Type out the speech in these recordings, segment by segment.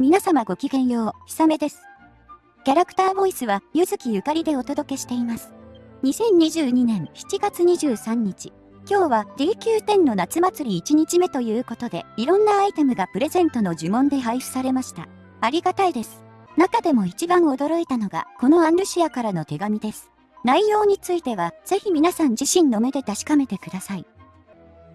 皆様ごきげんよう、ひさめです。キャラクターボイスは、ゆずきゆかりでお届けしています。2022年7月23日。今日は DQ10 の夏祭り1日目ということで、いろんなアイテムがプレゼントの呪文で配布されました。ありがたいです。中でも一番驚いたのが、このアンルシアからの手紙です。内容については、ぜひ皆さん自身の目で確かめてください。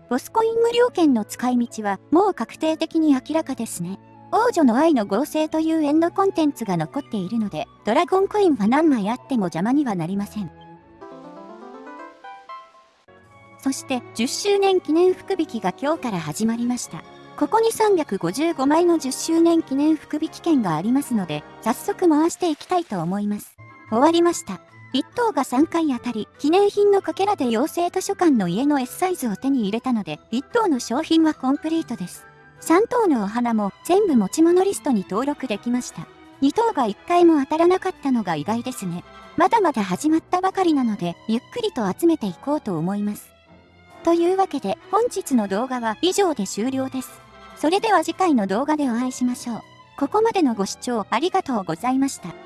ボスコイン無料券の使い道はもう確定的に明らかですね。王女の愛の合成というエンドコンテンツが残っているので、ドラゴンコインは何枚あっても邪魔にはなりません。そして10周年記念福引きが今日から始まりました。ここに355枚の10周年記念福引券がありますので、早速回していきたいと思います。終わりました。1等が3回当たり、記念品のかけらで妖精図書館の家の S サイズを手に入れたので、1等の商品はコンプリートです。3頭のお花も全部持ち物リストに登録できました。2頭が1回も当たらなかったのが意外ですね。まだまだ始まったばかりなので、ゆっくりと集めていこうと思います。というわけで、本日の動画は以上で終了です。それでは次回の動画でお会いしましょう。ここまでのご視聴ありがとうございました。